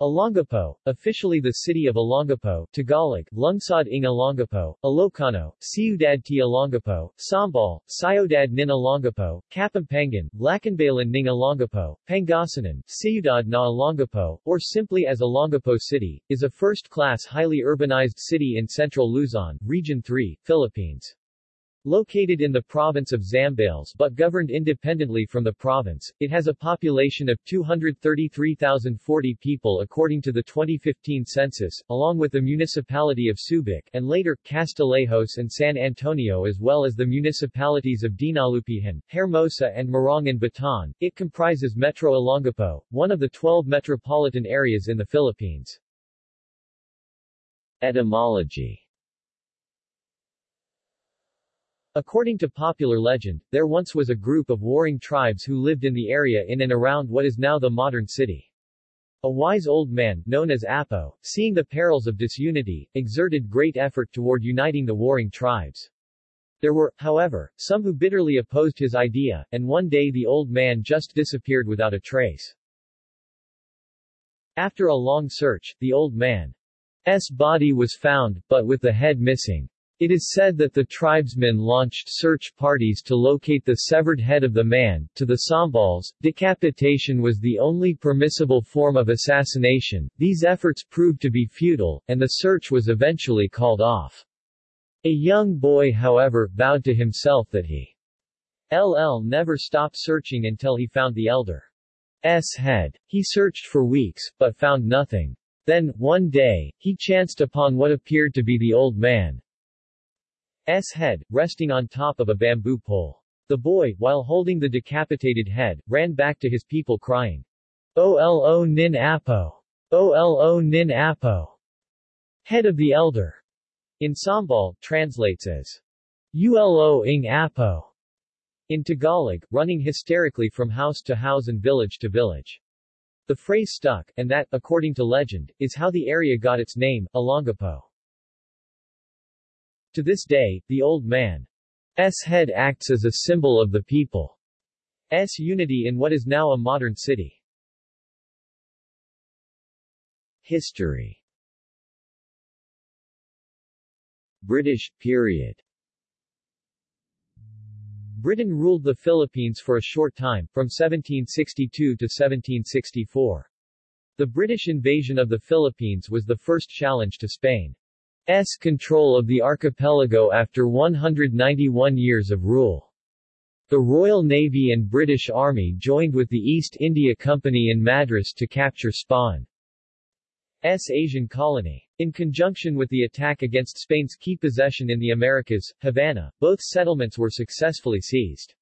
Olongapo, officially the city of Olongapo, Tagalog, Lungsod ng Olongapo, Ilocano, Ciudad de Olongapo, Sambal, Ciudad nin Olongapo, Kapampangan, Lacanbayan ng Olongapo, Pangasinan, Ciudad na Olongapo, or simply as Olongapo City, is a first-class highly urbanized city in central Luzon, Region 3, Philippines. Located in the province of Zambales but governed independently from the province, it has a population of 233,040 people according to the 2015 census, along with the municipality of Subic and later, Castillejos and San Antonio as well as the municipalities of Dinalupihan, Hermosa and Morongan Bataan. It comprises Metro Olongapo, one of the 12 metropolitan areas in the Philippines. Etymology According to popular legend, there once was a group of warring tribes who lived in the area in and around what is now the modern city. A wise old man, known as Apo, seeing the perils of disunity, exerted great effort toward uniting the warring tribes. There were, however, some who bitterly opposed his idea, and one day the old man just disappeared without a trace. After a long search, the old man's body was found, but with the head missing. It is said that the tribesmen launched search parties to locate the severed head of the man. To the Sambals, decapitation was the only permissible form of assassination. These efforts proved to be futile, and the search was eventually called off. A young boy however, vowed to himself that he LL never stop searching until he found the elder's head. He searched for weeks, but found nothing. Then, one day, he chanced upon what appeared to be the old man, S head, resting on top of a bamboo pole. The boy, while holding the decapitated head, ran back to his people crying, Olo nin apo! Olo nin apo! Head of the elder. In Sambal, translates as Ulo ing apo. In Tagalog, running hysterically from house to house and village to village. The phrase stuck, and that, according to legend, is how the area got its name, Olongapo. To this day, the old man's head acts as a symbol of the people's unity in what is now a modern city. History British period Britain ruled the Philippines for a short time, from 1762 to 1764. The British invasion of the Philippines was the first challenge to Spain. S control of the archipelago after 191 years of rule. The Royal Navy and British Army joined with the East India Company in Madras to capture Spain's Asian colony. In conjunction with the attack against Spain's key possession in the Americas, Havana, both settlements were successfully seized.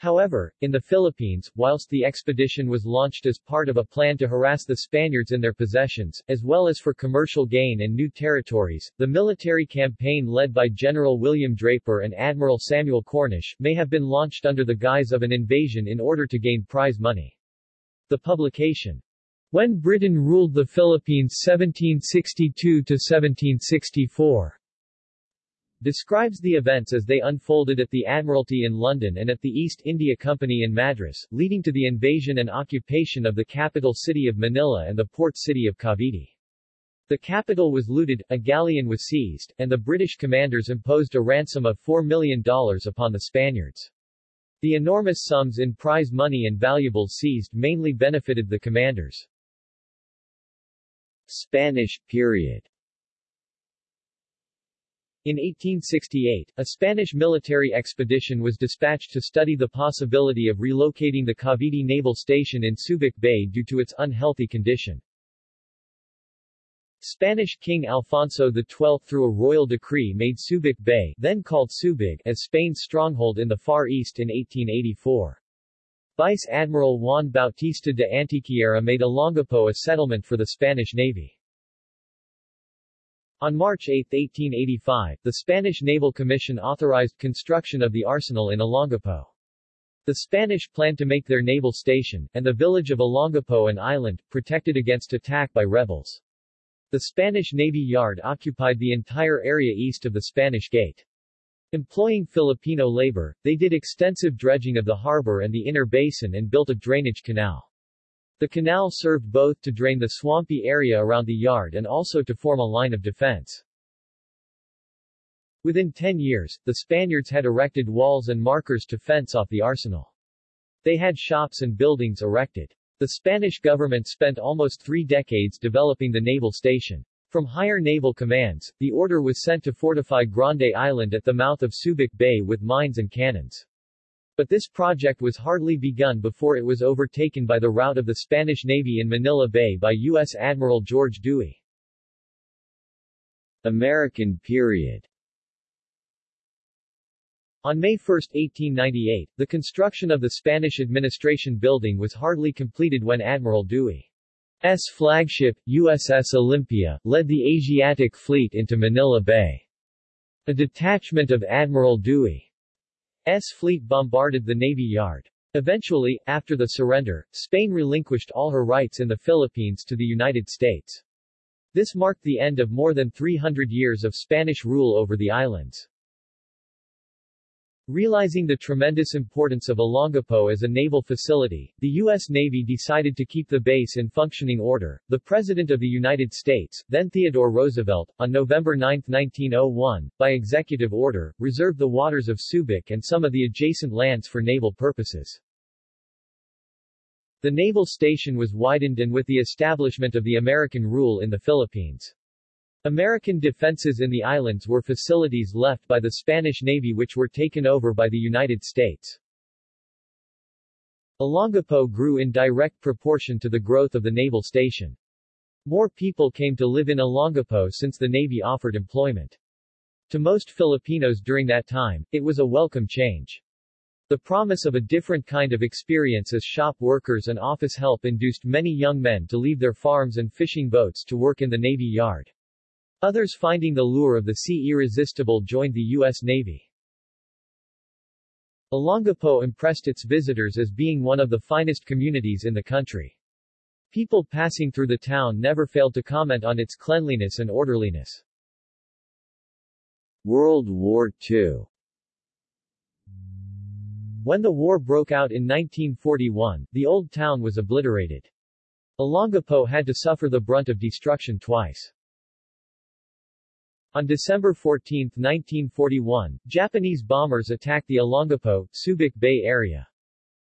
However, in the Philippines, whilst the expedition was launched as part of a plan to harass the Spaniards in their possessions, as well as for commercial gain and new territories, the military campaign led by General William Draper and Admiral Samuel Cornish may have been launched under the guise of an invasion in order to gain prize money. The publication, When Britain Ruled the Philippines 1762-1764, describes the events as they unfolded at the Admiralty in London and at the East India Company in Madras, leading to the invasion and occupation of the capital city of Manila and the port city of Cavite. The capital was looted, a galleon was seized, and the British commanders imposed a ransom of $4 million upon the Spaniards. The enormous sums in prize money and valuables seized mainly benefited the commanders. Spanish period in 1868, a Spanish military expedition was dispatched to study the possibility of relocating the Cavite Naval Station in Subic Bay due to its unhealthy condition. Spanish King Alfonso XII through a royal decree made Subic Bay then called Subig as Spain's stronghold in the Far East in 1884. Vice Admiral Juan Bautista de Antequera made Olongapo a settlement for the Spanish Navy. On March 8, 1885, the Spanish Naval Commission authorized construction of the arsenal in Olongapo. The Spanish planned to make their naval station, and the village of Olongapo an island, protected against attack by rebels. The Spanish Navy Yard occupied the entire area east of the Spanish Gate. Employing Filipino labor, they did extensive dredging of the harbor and the inner basin and built a drainage canal. The canal served both to drain the swampy area around the yard and also to form a line of defense. Within 10 years, the Spaniards had erected walls and markers to fence off the arsenal. They had shops and buildings erected. The Spanish government spent almost three decades developing the naval station. From higher naval commands, the order was sent to fortify Grande Island at the mouth of Subic Bay with mines and cannons. But this project was hardly begun before it was overtaken by the rout of the Spanish Navy in Manila Bay by U.S. Admiral George Dewey. American period on May 1, 1898, the construction of the Spanish administration building was hardly completed when Admiral Dewey's flagship, USS Olympia, led the Asiatic Fleet into Manila Bay. A detachment of Admiral Dewey's fleet bombarded the Navy Yard. Eventually, after the surrender, Spain relinquished all her rights in the Philippines to the United States. This marked the end of more than 300 years of Spanish rule over the islands. Realizing the tremendous importance of Olongapo as a naval facility, the U.S. Navy decided to keep the base in functioning order. The President of the United States, then Theodore Roosevelt, on November 9, 1901, by executive order, reserved the waters of Subic and some of the adjacent lands for naval purposes. The naval station was widened and with the establishment of the American rule in the Philippines. American defenses in the islands were facilities left by the Spanish Navy which were taken over by the United States. Olongapo grew in direct proportion to the growth of the naval station. More people came to live in Olongapo since the Navy offered employment. To most Filipinos during that time, it was a welcome change. The promise of a different kind of experience as shop workers and office help induced many young men to leave their farms and fishing boats to work in the Navy Yard. Others finding the lure of the sea irresistible joined the U.S. Navy. Olongapo impressed its visitors as being one of the finest communities in the country. People passing through the town never failed to comment on its cleanliness and orderliness. World War II When the war broke out in 1941, the old town was obliterated. Olongapo had to suffer the brunt of destruction twice. On December 14, 1941, Japanese bombers attacked the Olongapo, Subic Bay area.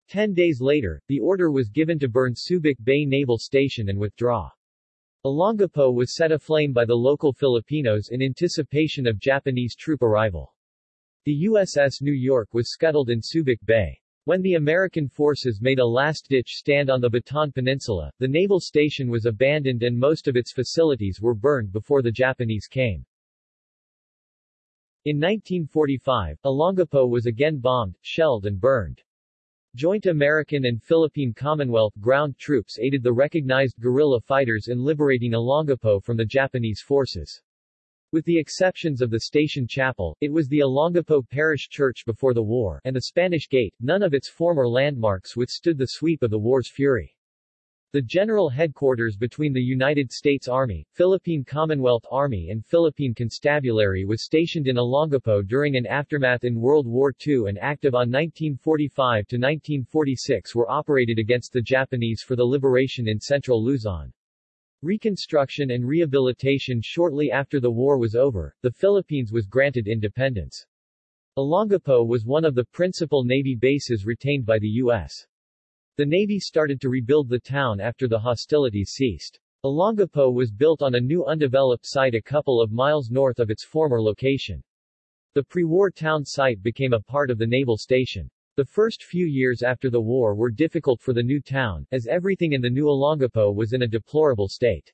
Ten days later, the order was given to burn Subic Bay Naval Station and withdraw. Olongapo was set aflame by the local Filipinos in anticipation of Japanese troop arrival. The USS New York was scuttled in Subic Bay. When the American forces made a last-ditch stand on the Bataan Peninsula, the naval station was abandoned and most of its facilities were burned before the Japanese came. In 1945, Olongapo was again bombed, shelled and burned. Joint American and Philippine Commonwealth ground troops aided the recognized guerrilla fighters in liberating Olongapo from the Japanese forces. With the exceptions of the station chapel, it was the Olongapo Parish Church before the war, and the Spanish Gate, none of its former landmarks withstood the sweep of the war's fury. The general headquarters between the United States Army, Philippine Commonwealth Army and Philippine Constabulary was stationed in Olongapo during and aftermath in World War II and active on 1945 to 1946 were operated against the Japanese for the liberation in central Luzon. Reconstruction and rehabilitation shortly after the war was over, the Philippines was granted independence. Olongapo was one of the principal Navy bases retained by the U.S. The Navy started to rebuild the town after the hostilities ceased. Olongapo was built on a new undeveloped site a couple of miles north of its former location. The pre-war town site became a part of the naval station. The first few years after the war were difficult for the new town, as everything in the new Olongapo was in a deplorable state.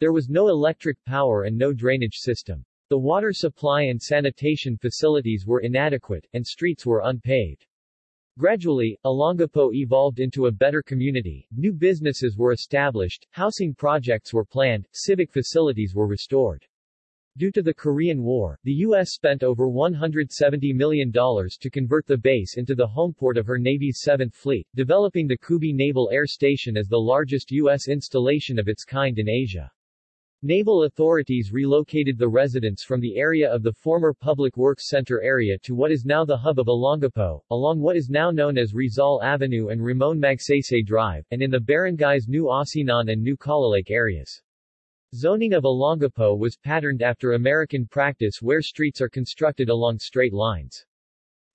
There was no electric power and no drainage system. The water supply and sanitation facilities were inadequate, and streets were unpaved. Gradually, Olongapo evolved into a better community, new businesses were established, housing projects were planned, civic facilities were restored. Due to the Korean War, the U.S. spent over $170 million to convert the base into the homeport of her Navy's 7th Fleet, developing the Cubi Naval Air Station as the largest U.S. installation of its kind in Asia. Naval authorities relocated the residents from the area of the former Public Works Center area to what is now the hub of Olongapo, along what is now known as Rizal Avenue and Ramon Magsaysay Drive, and in the barangays New Asinan and New Kalalake areas. Zoning of Olongapo was patterned after American practice where streets are constructed along straight lines.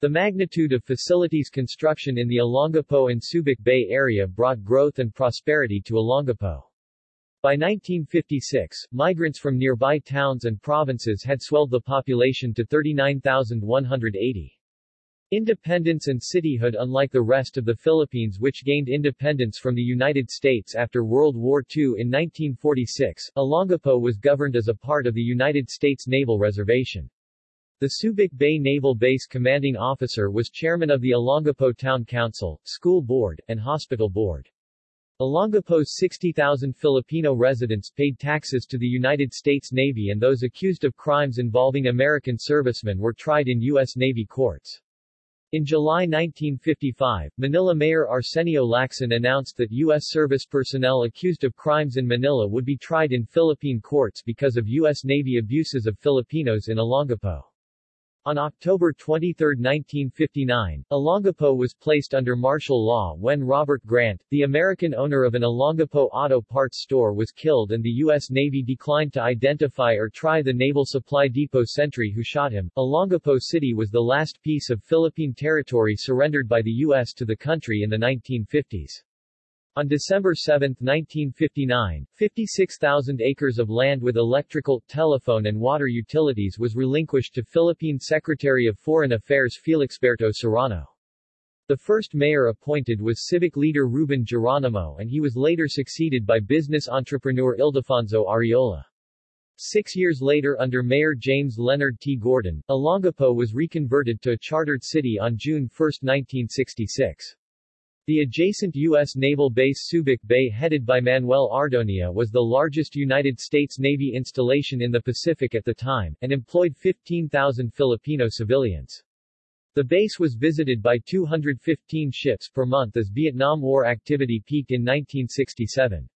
The magnitude of facilities construction in the Olongapo and Subic Bay area brought growth and prosperity to Olongapo. By 1956, migrants from nearby towns and provinces had swelled the population to 39,180. Independence and cityhood Unlike the rest of the Philippines which gained independence from the United States after World War II in 1946, Olongapo was governed as a part of the United States Naval Reservation. The Subic Bay Naval Base commanding officer was chairman of the Olongapo Town Council, School Board, and Hospital Board. Olongapo's 60,000 Filipino residents paid taxes to the United States Navy and those accused of crimes involving American servicemen were tried in U.S. Navy courts. In July 1955, Manila Mayor Arsenio Lacson announced that U.S. service personnel accused of crimes in Manila would be tried in Philippine courts because of U.S. Navy abuses of Filipinos in Olongapo. On October 23, 1959, Olongapo was placed under martial law when Robert Grant, the American owner of an Olongapo auto parts store was killed and the U.S. Navy declined to identify or try the Naval Supply Depot sentry who shot him. Olongapo City was the last piece of Philippine territory surrendered by the U.S. to the country in the 1950s. On December 7, 1959, 56,000 acres of land with electrical, telephone and water utilities was relinquished to Philippine Secretary of Foreign Affairs Felixberto Serrano. The first mayor appointed was civic leader Ruben Geronimo and he was later succeeded by business entrepreneur Ildefonso Arreola. Six years later under Mayor James Leonard T. Gordon, Olongapo was reconverted to a chartered city on June 1, 1966. The adjacent U.S. naval base Subic Bay headed by Manuel Ardonia was the largest United States Navy installation in the Pacific at the time, and employed 15,000 Filipino civilians. The base was visited by 215 ships per month as Vietnam War activity peaked in 1967.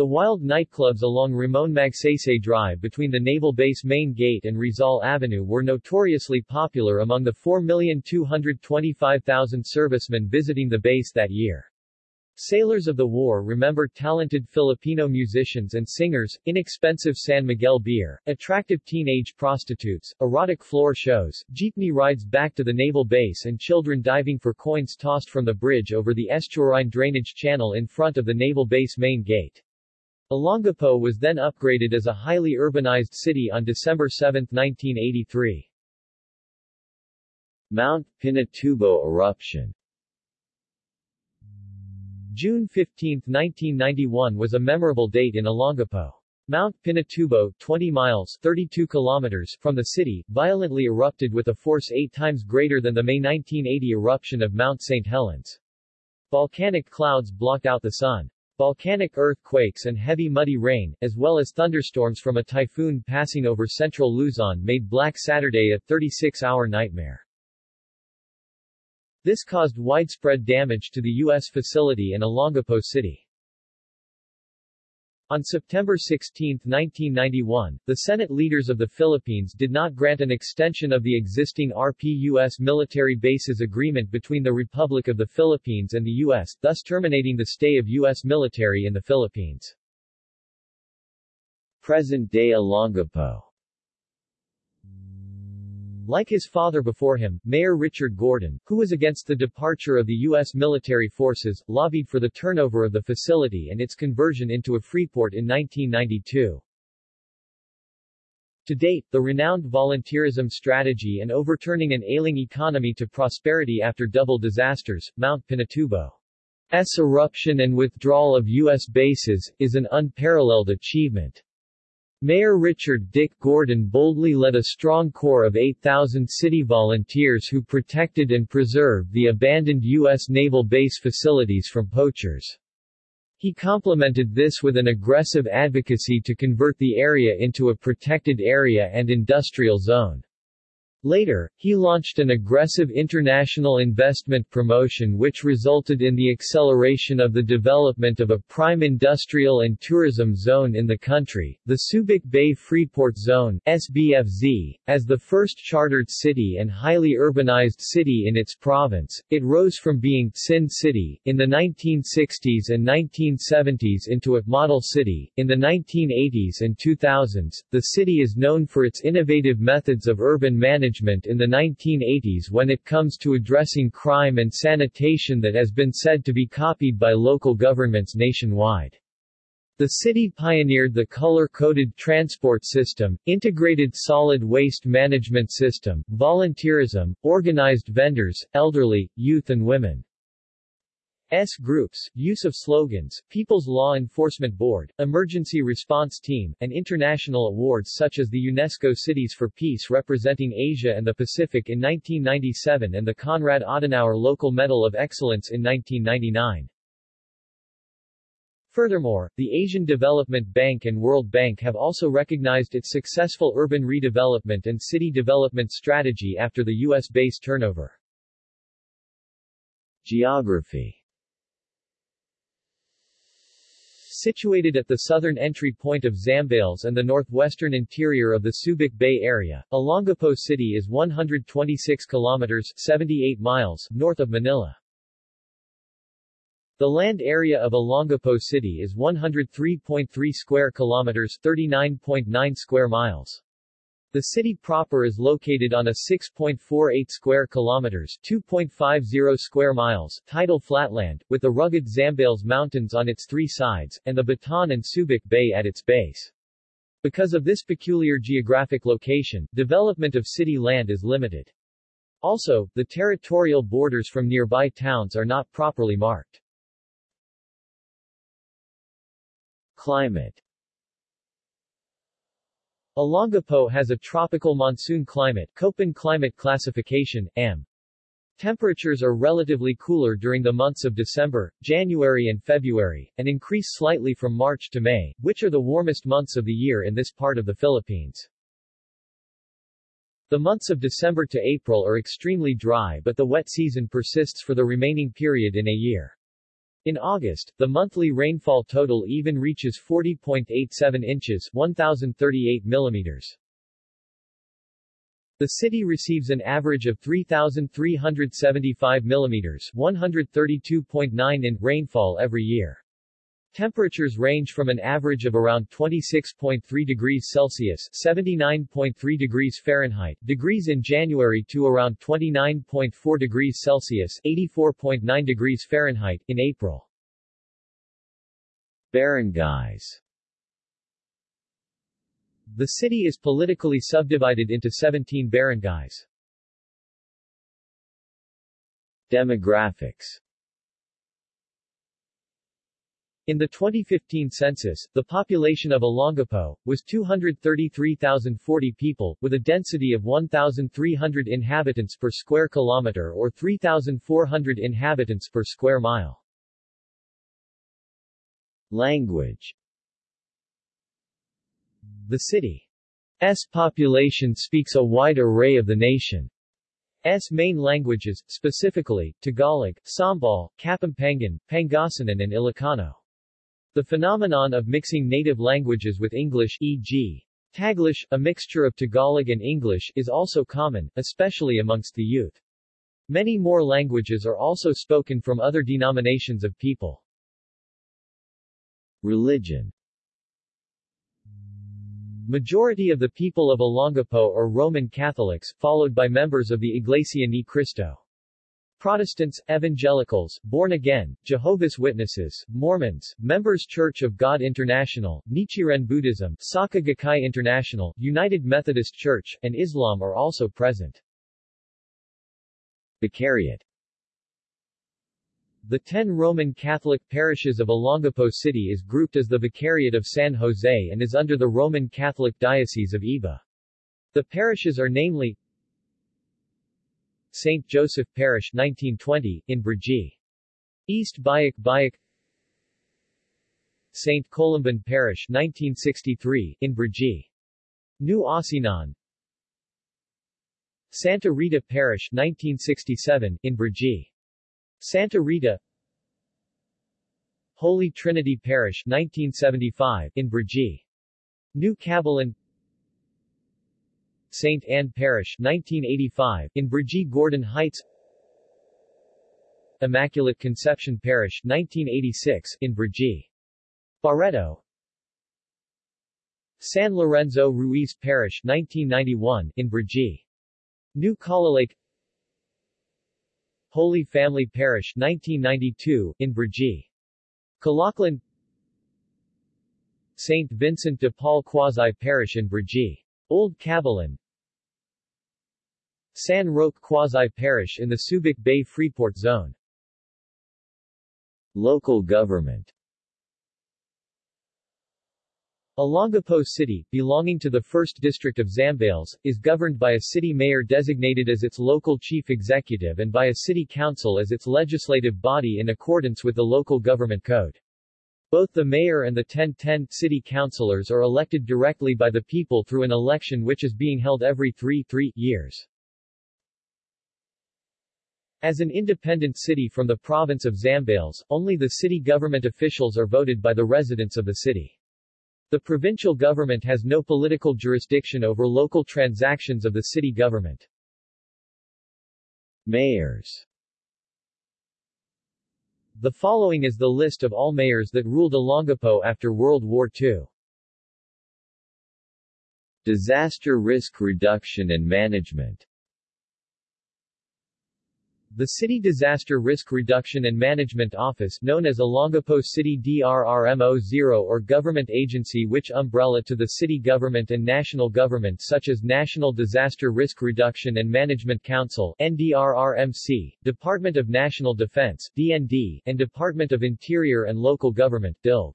The wild nightclubs along Ramon Magsaysay Drive between the Naval Base Main Gate and Rizal Avenue were notoriously popular among the 4,225,000 servicemen visiting the base that year. Sailors of the war remember talented Filipino musicians and singers, inexpensive San Miguel beer, attractive teenage prostitutes, erotic floor shows, jeepney rides back to the naval base and children diving for coins tossed from the bridge over the estuarine drainage channel in front of the naval base main gate. Olongapo was then upgraded as a highly urbanized city on December 7, 1983. Mount Pinatubo eruption June 15, 1991 was a memorable date in Olongapo. Mount Pinatubo, 20 miles 32 kilometers from the city, violently erupted with a force eight times greater than the May 1980 eruption of Mount St. Helens. Volcanic clouds blocked out the sun. Volcanic earthquakes and heavy muddy rain, as well as thunderstorms from a typhoon passing over central Luzon made Black Saturday a 36-hour nightmare. This caused widespread damage to the U.S. facility in Olongapo City. On September 16, 1991, the Senate leaders of the Philippines did not grant an extension of the existing RPUS military bases agreement between the Republic of the Philippines and the U.S., thus terminating the stay of U.S. military in the Philippines. Present-day Olongapo like his father before him, Mayor Richard Gordon, who was against the departure of the U.S. military forces, lobbied for the turnover of the facility and its conversion into a freeport in 1992. To date, the renowned volunteerism strategy and overturning an ailing economy to prosperity after double disasters, Mount Pinatubo's eruption and withdrawal of U.S. bases, is an unparalleled achievement. Mayor Richard Dick Gordon boldly led a strong corps of 8,000 city volunteers who protected and preserved the abandoned U.S. naval base facilities from poachers. He complemented this with an aggressive advocacy to convert the area into a protected area and industrial zone. Later, he launched an aggressive international investment promotion which resulted in the acceleration of the development of a prime industrial and tourism zone in the country, the Subic Bay Freeport Zone SBFZ. As the first chartered city and highly urbanized city in its province, it rose from being Sin City in the 1960s and 1970s into a model city. In the 1980s and 2000s, the city is known for its innovative methods of urban management management in the 1980s when it comes to addressing crime and sanitation that has been said to be copied by local governments nationwide. The city pioneered the color-coded transport system, integrated solid waste management system, volunteerism, organized vendors, elderly, youth and women. S groups, use of slogans, People's Law Enforcement Board, Emergency Response Team, and international awards such as the UNESCO Cities for Peace representing Asia and the Pacific in 1997 and the Konrad Adenauer Local Medal of Excellence in 1999. Furthermore, the Asian Development Bank and World Bank have also recognized its successful urban redevelopment and city development strategy after the U.S. base turnover. Geography Situated at the southern entry point of Zambales and the northwestern interior of the Subic Bay area, Olongapo City is 126 kilometers 78 miles north of Manila. The land area of Olongapo City is 103.3 square kilometers 39.9 square miles. The city proper is located on a 6.48 square kilometers 2.50 square miles tidal flatland, with the rugged Zambales Mountains on its three sides, and the Bataan and Subic Bay at its base. Because of this peculiar geographic location, development of city land is limited. Also, the territorial borders from nearby towns are not properly marked. Climate Olongapo has a tropical monsoon climate Köppen climate classification, AM. Temperatures are relatively cooler during the months of December, January and February, and increase slightly from March to May, which are the warmest months of the year in this part of the Philippines. The months of December to April are extremely dry but the wet season persists for the remaining period in a year. In August, the monthly rainfall total even reaches 40.87 inches 1,038 millimeters. The city receives an average of 3,375 millimeters 132.9 in rainfall every year. Temperatures range from an average of around 26.3 degrees Celsius 79.3 degrees Fahrenheit degrees in January to around 29.4 degrees Celsius 84.9 degrees Fahrenheit in April. Barangays The city is politically subdivided into 17 barangays. Demographics in the 2015 census, the population of Olongapo, was 233,040 people, with a density of 1,300 inhabitants per square kilometer or 3,400 inhabitants per square mile. Language The city's population speaks a wide array of the nation's main languages, specifically, Tagalog, Sambal, Kapampangan, Pangasinan and Ilocano. The phenomenon of mixing native languages with English e.g. Taglish, a mixture of Tagalog and English, is also common, especially amongst the youth. Many more languages are also spoken from other denominations of people. Religion Majority of the people of Olongapo are Roman Catholics, followed by members of the Iglesia Ni Cristo. Protestants, Evangelicals, Born Again, Jehovah's Witnesses, Mormons, Members Church of God International, Nichiren Buddhism, Soka Gakkai International, United Methodist Church, and Islam are also present. Vicariate The ten Roman Catholic parishes of Olongapo City is grouped as the Vicariate of San Jose and is under the Roman Catholic Diocese of Iba. The parishes are namely St. Joseph Parish 1920, in Brgy. East Bajac Bajac St. Columban Parish 1963, in Brgy. New Asinan Santa Rita Parish 1967 in Brgy. Santa Rita Holy Trinity Parish 1975 in Brgy. New Cabalan St. Anne Parish 1985 in Brgy Gordon Heights Immaculate Conception Parish 1986 in Brgy. Barreto San Lorenzo Ruiz Parish 1991 in Brgy. New Lake Holy Family Parish 1992 in Brgy. Calauclan St. Vincent de Paul Quasi Parish in Brgy. Old Cabalan San Roque Quasi Parish in the Subic Bay Freeport Zone Local government Olongapo City, belonging to the 1st District of Zambales, is governed by a city mayor designated as its local chief executive and by a city council as its legislative body in accordance with the local government code. Both the mayor and the 1010 city councilors are elected directly by the people through an election which is being held every three, three years. As an independent city from the province of Zambales, only the city government officials are voted by the residents of the city. The provincial government has no political jurisdiction over local transactions of the city government. Mayors The following is the list of all mayors that ruled Olongapo after World War II. Disaster Risk Reduction and Management the City Disaster Risk Reduction and Management Office known as Olongapo City DRRMO-0 or government agency which umbrella to the city government and national government such as National Disaster Risk Reduction and Management Council NDRRMC, Department of National Defense DND, and Department of Interior and Local Government DILG.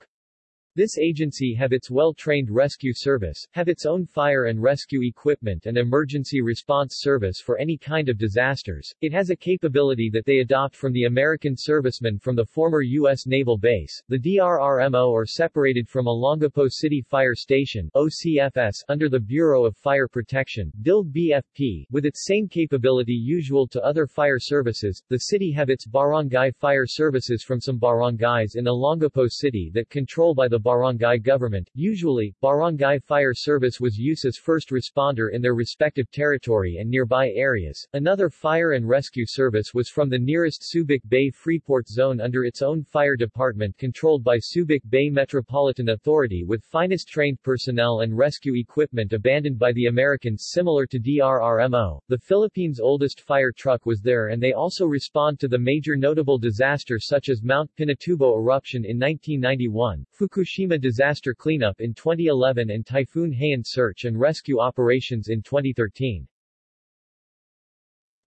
This agency have its well-trained rescue service, have its own fire and rescue equipment and emergency response service for any kind of disasters. It has a capability that they adopt from the American servicemen from the former U.S. Naval Base. The DRRMO are separated from Olongapo City Fire Station OCFS under the Bureau of Fire Protection DILG BFP, with its same capability usual to other fire services. The city have its barangay fire services from some barangays in Olongapo City that control by the barangay government. Usually, barangay fire service was used as first responder in their respective territory and nearby areas. Another fire and rescue service was from the nearest Subic Bay Freeport zone under its own fire department controlled by Subic Bay Metropolitan Authority with finest trained personnel and rescue equipment abandoned by the Americans similar to DRRMO. The Philippines' oldest fire truck was there and they also respond to the major notable disaster such as Mount Pinatubo eruption in 1991, Fukushima Fukushima disaster cleanup in 2011 and Typhoon Haiyan search and rescue operations in 2013.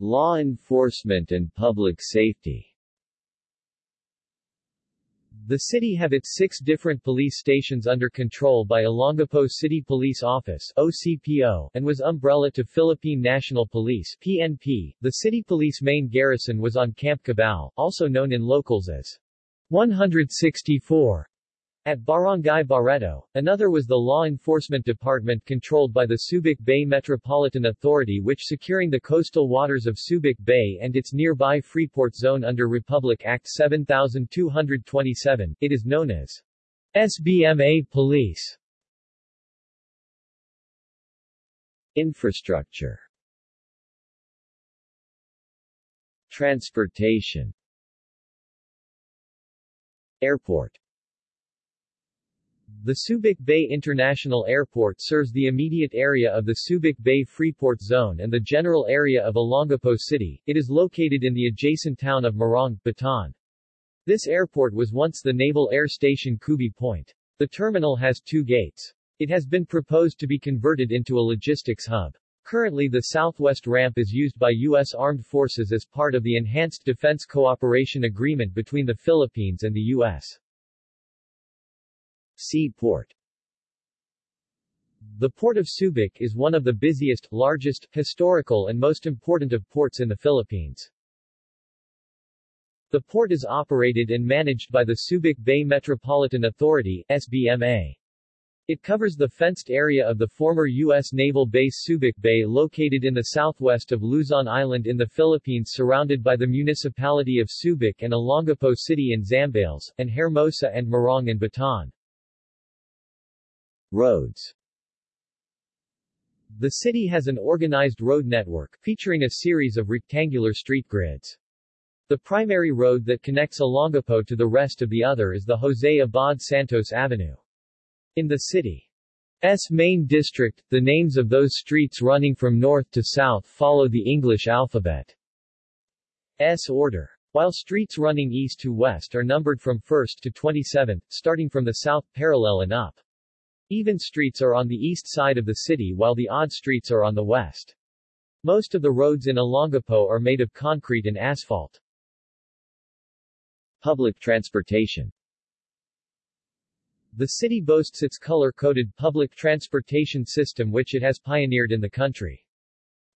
Law enforcement and public safety the city have its six different police stations under control by Olongapo City Police Office OCPO, and was umbrella to Philippine National Police PNP. The city police main garrison was on Camp Cabal, also known in locals as 164. At Barangay Barreto, another was the law enforcement department controlled by the Subic Bay Metropolitan Authority which securing the coastal waters of Subic Bay and its nearby Freeport Zone under Republic Act 7227, it is known as SBMA Police. Infrastructure. Transportation. Airport the Subic Bay International Airport serves the immediate area of the Subic Bay Freeport Zone and the general area of Olongapo City. It is located in the adjacent town of Morong, Bataan. This airport was once the Naval Air Station Cubi Point. The terminal has two gates. It has been proposed to be converted into a logistics hub. Currently the southwest ramp is used by U.S. Armed Forces as part of the Enhanced Defense Cooperation Agreement between the Philippines and the U.S. Seaport The Port of Subic is one of the busiest, largest, historical and most important of ports in the Philippines. The port is operated and managed by the Subic Bay Metropolitan Authority SBMA. It covers the fenced area of the former U.S. naval base Subic Bay located in the southwest of Luzon Island in the Philippines surrounded by the municipality of Subic and Olongapo City in Zambales, and Hermosa and Morong in Bataan. Roads The city has an organized road network, featuring a series of rectangular street grids. The primary road that connects Olongapo to the rest of the other is the Jose Abad Santos Avenue. In the city's main district, the names of those streets running from north to south follow the English alphabet's order. While streets running east to west are numbered from 1st to 27th, starting from the south, parallel and up. Even streets are on the east side of the city while the odd streets are on the west. Most of the roads in Olongapo are made of concrete and asphalt. Public transportation the city boasts its color-coded public transportation system which it has pioneered in the country.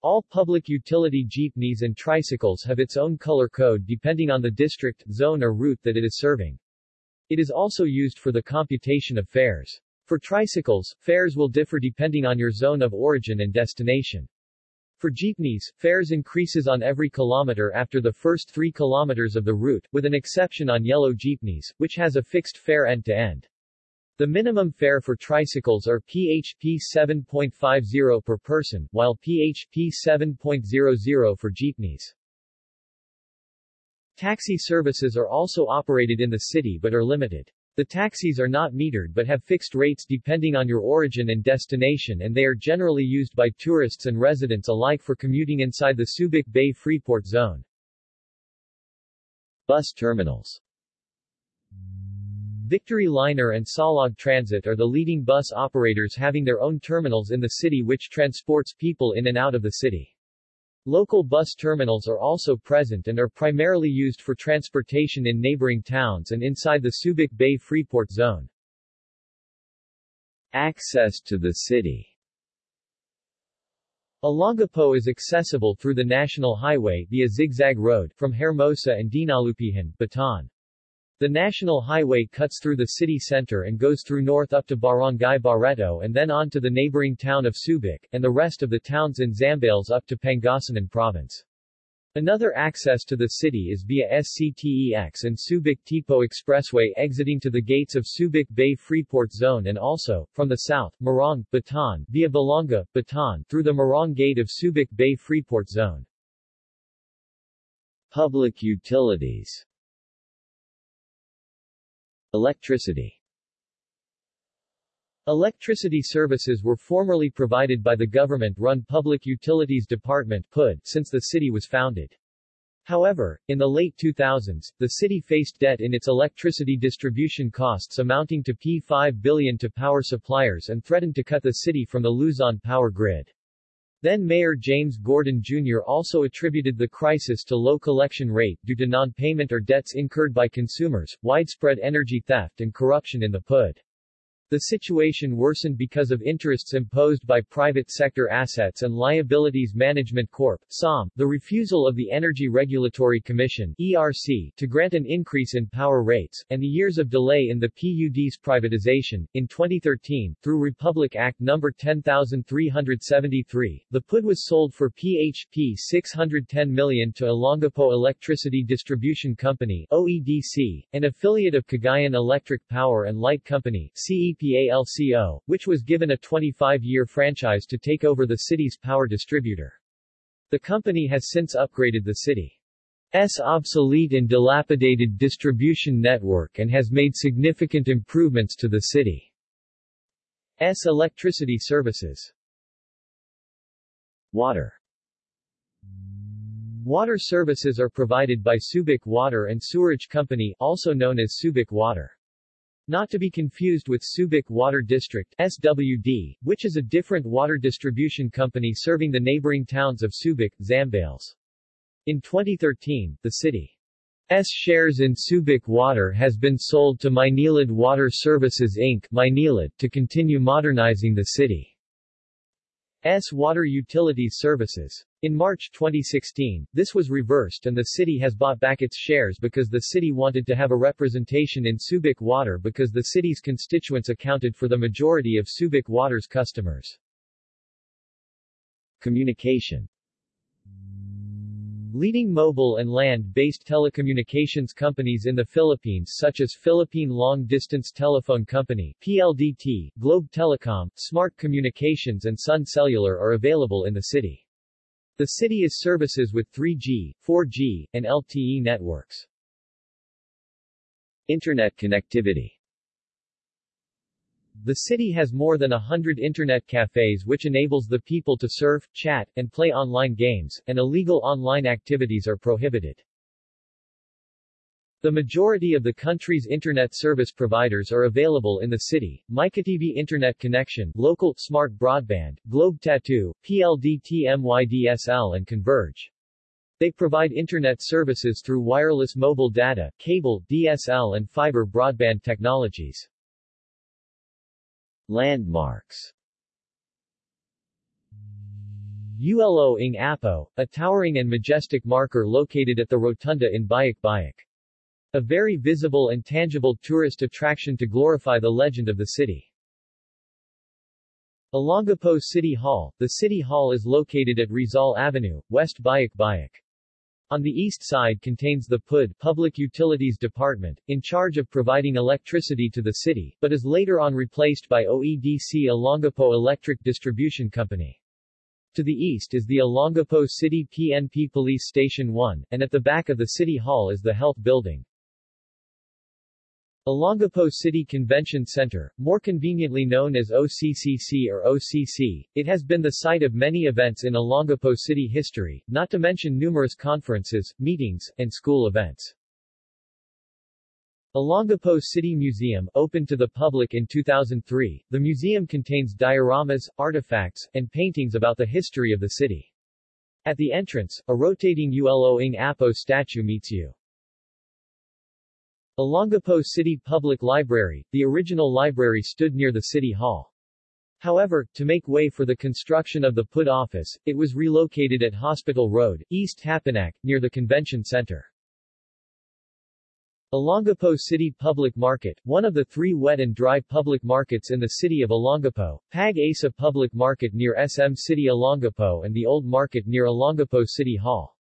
All public utility jeepneys and tricycles have its own color code depending on the district, zone or route that it is serving. It is also used for the computation of fares. For tricycles, fares will differ depending on your zone of origin and destination. For jeepneys, fares increases on every kilometer after the first three kilometers of the route, with an exception on yellow jeepneys, which has a fixed fare end-to-end. The minimum fare for tricycles are PHP 7.50 per person, while PHP 7.00 for jeepneys. Taxi services are also operated in the city but are limited. The taxis are not metered but have fixed rates depending on your origin and destination and they are generally used by tourists and residents alike for commuting inside the Subic Bay Freeport Zone. Bus terminals Victory Liner and Saulog Transit are the leading bus operators having their own terminals in the city which transports people in and out of the city. Local bus terminals are also present and are primarily used for transportation in neighboring towns and inside the Subic Bay Freeport Zone. Access to the city Olongapo is accessible through the National Highway via Zigzag Road from Hermosa and Dinalupihan, Bataan. The national highway cuts through the city center and goes through north up to Barangay Barreto and then on to the neighboring town of Subic, and the rest of the towns in Zambales up to Pangasinan province. Another access to the city is via SCTEX and Subic-Tipo Expressway exiting to the gates of Subic Bay Freeport Zone and also, from the south, Morong, Bataan, via Balanga, Bataan, through the Morong Gate of Subic Bay Freeport Zone. Public utilities Electricity Electricity services were formerly provided by the government-run Public Utilities Department PUD since the city was founded. However, in the late 2000s, the city faced debt in its electricity distribution costs amounting to P5 billion to power suppliers and threatened to cut the city from the Luzon power grid. Then Mayor James Gordon Jr. also attributed the crisis to low collection rate due to non-payment or debts incurred by consumers, widespread energy theft and corruption in the PUD. The situation worsened because of interests imposed by private sector assets and liabilities management corp. SOM, the refusal of the Energy Regulatory Commission ERC to grant an increase in power rates, and the years of delay in the PUD's privatization. In 2013, through Republic Act No. 10373, the PUD was sold for PHP 610 million to Olongapo Electricity Distribution Company OEDC, an affiliate of Cagayan Electric Power and Light Company CEP PALCO, which was given a 25-year franchise to take over the city's power distributor. The company has since upgraded the city's obsolete and dilapidated distribution network and has made significant improvements to the city's electricity services. Water Water services are provided by Subic Water and Sewerage Company also known as Subic Water. Not to be confused with Subic Water District SWD, which is a different water distribution company serving the neighboring towns of Subic, Zambales. In 2013, the city's shares in Subic Water has been sold to Maynilad Water Services Inc. Maynilad to continue modernizing the city's water utilities services. In March 2016, this was reversed and the city has bought back its shares because the city wanted to have a representation in Subic Water because the city's constituents accounted for the majority of Subic Water's customers. Communication Leading mobile and land-based telecommunications companies in the Philippines such as Philippine Long Distance Telephone Company PLDT, Globe Telecom, Smart Communications and Sun Cellular are available in the city. The city is services with 3G, 4G, and LTE networks. Internet connectivity The city has more than a hundred internet cafes which enables the people to surf, chat, and play online games, and illegal online activities are prohibited. The majority of the country's internet service providers are available in the city, MyKTV Internet Connection, Local, Smart Broadband, Globe Tattoo, PLDT MYDSL and Converge. They provide internet services through wireless mobile data, cable, DSL and fiber broadband technologies. Landmarks ULO Apo, a towering and majestic marker located at the rotunda in Bajac Bajac. A very visible and tangible tourist attraction to glorify the legend of the city. Olongapo City Hall The City Hall is located at Rizal Avenue, West Bajac Bajac. On the east side contains the PUD Public Utilities Department, in charge of providing electricity to the city, but is later on replaced by OEDC Olongapo Electric Distribution Company. To the east is the Olongapo City PNP Police Station 1, and at the back of the City Hall is the Health Building. Olongapo City Convention Center, more conveniently known as OCCC or OCC, it has been the site of many events in Olongapo City history, not to mention numerous conferences, meetings, and school events. Olongapo City Museum opened to the public in 2003, the museum contains dioramas, artifacts, and paintings about the history of the city. At the entrance, a rotating ULO ng Apo statue meets you. Olongapo City Public Library, the original library stood near the City Hall. However, to make way for the construction of the PUD office, it was relocated at Hospital Road, East Tapinac, near the Convention Center. Olongapo City Public Market, one of the three wet and dry public markets in the city of Olongapo, Pag Asa Public Market near SM City Olongapo and the Old Market near Olongapo City Hall.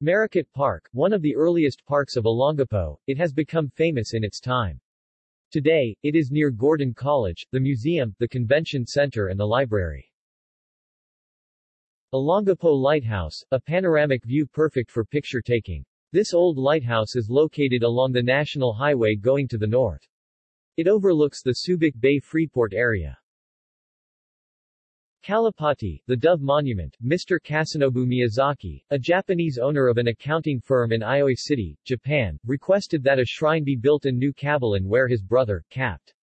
Marikit Park, one of the earliest parks of Olongapo, it has become famous in its time. Today, it is near Gordon College, the museum, the convention center and the library. Olongapo Lighthouse, a panoramic view perfect for picture taking. This old lighthouse is located along the National Highway going to the north. It overlooks the Subic Bay Freeport area. Kalapati, the Dove Monument, Mr. Kasenobu Miyazaki, a Japanese owner of an accounting firm in Aioi City, Japan, requested that a shrine be built in New Cabalan where his brother, Capt.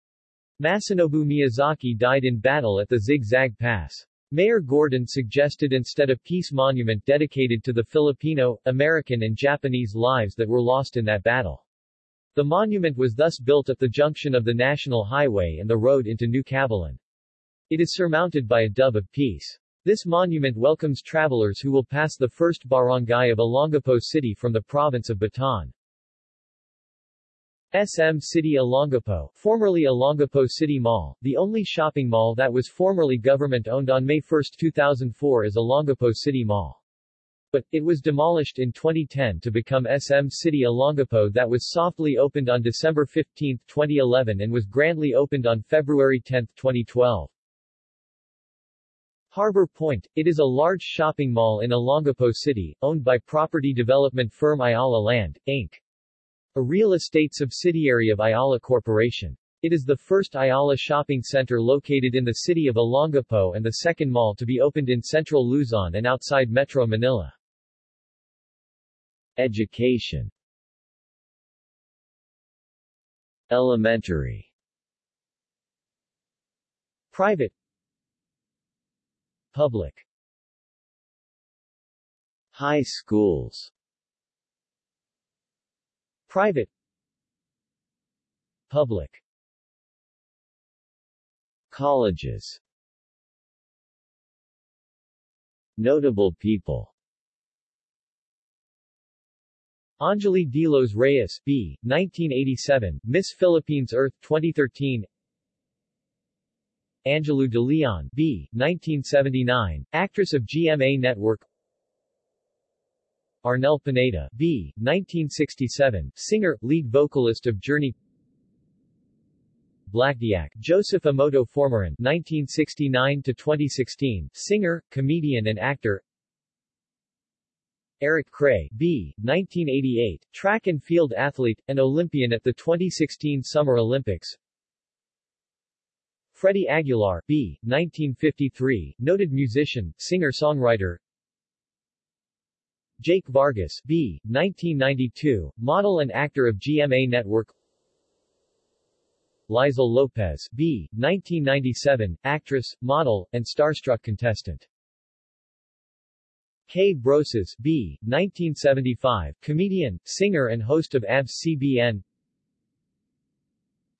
Masanobu Miyazaki died in battle at the Zigzag Pass. Mayor Gordon suggested instead a peace monument dedicated to the Filipino, American and Japanese lives that were lost in that battle. The monument was thus built at the junction of the National Highway and the road into New Cabalan. It is surmounted by a dove of peace. This monument welcomes travelers who will pass the first barangay of Olongapo City from the province of Bataan. SM City Olongapo, formerly Olongapo City Mall, the only shopping mall that was formerly government-owned on May 1, 2004 is Olongapo City Mall. But, it was demolished in 2010 to become SM City Olongapo that was softly opened on December 15, 2011 and was grandly opened on February 10, 2012. Harbor Point, it is a large shopping mall in Olongapo City, owned by property development firm Ayala Land, Inc. A real estate subsidiary of Ayala Corporation. It is the first Ayala shopping center located in the city of Olongapo and the second mall to be opened in central Luzon and outside Metro Manila. Education Elementary Private Public. High schools. Private. Public. Colleges. Notable people. Angelee de los Reyes, B. 1987, Miss Philippines Earth 2013 Angelu de Leon, B. 1979, actress of GMA Network Arnel Pineda, B. 1967, singer, lead vocalist of Journey Blakdyak, Joseph Amoto Formaran 1969-2016, singer, comedian and actor Eric Cray, B. 1988, track and field athlete, and Olympian at the 2016 Summer Olympics. Freddie Aguilar, B. 1953, noted musician, singer-songwriter. Jake Vargas, B. 1992, model and actor of GMA Network. Liezel Lopez, B. 1997, actress, model, and starstruck contestant. K Brosas, B. 1975, comedian, singer and host of ABS-CBN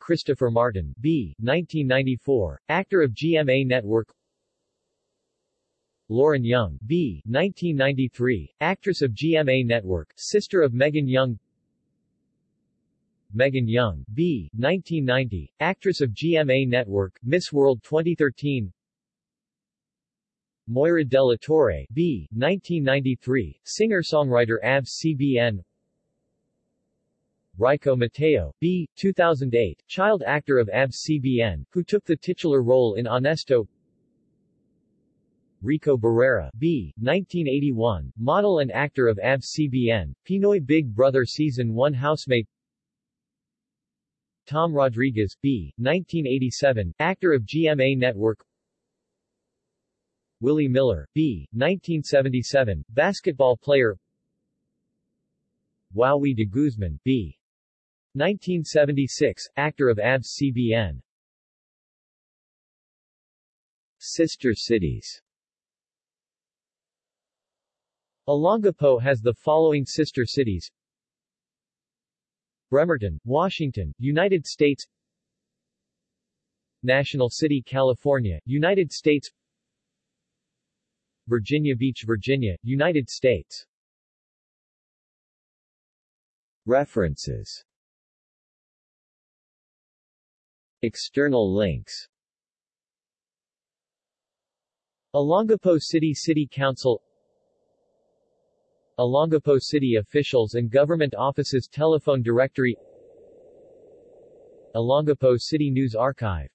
Christopher Martin, B. 1994, actor of GMA Network Lauren Young, B. 1993, actress of GMA Network, sister of Megan Young Megan Young, B. 1990, actress of GMA Network, Miss World 2013 Moira de la Torre, B. 1993, singer-songwriter ABS-CBN Raikko Mateo, B. 2008, child actor of ABS-CBN, who took the titular role in Honesto Rico Barrera, B. 1981, model and actor of ABS-CBN, Pinoy Big Brother Season 1 housemate Tom Rodriguez, B. 1987, actor of GMA Network Willie Miller, B. 1977, basketball player Wowie de Guzman, B. 1976, actor of ABS-CBN Sister cities. Olongapo has the following sister cities. Bremerton, Washington, United States. National City, California, United States. Virginia Beach, Virginia, United States. References External links. Olongapo City City Council Olongapo City officials and government offices telephone directory Olongapo City News Archive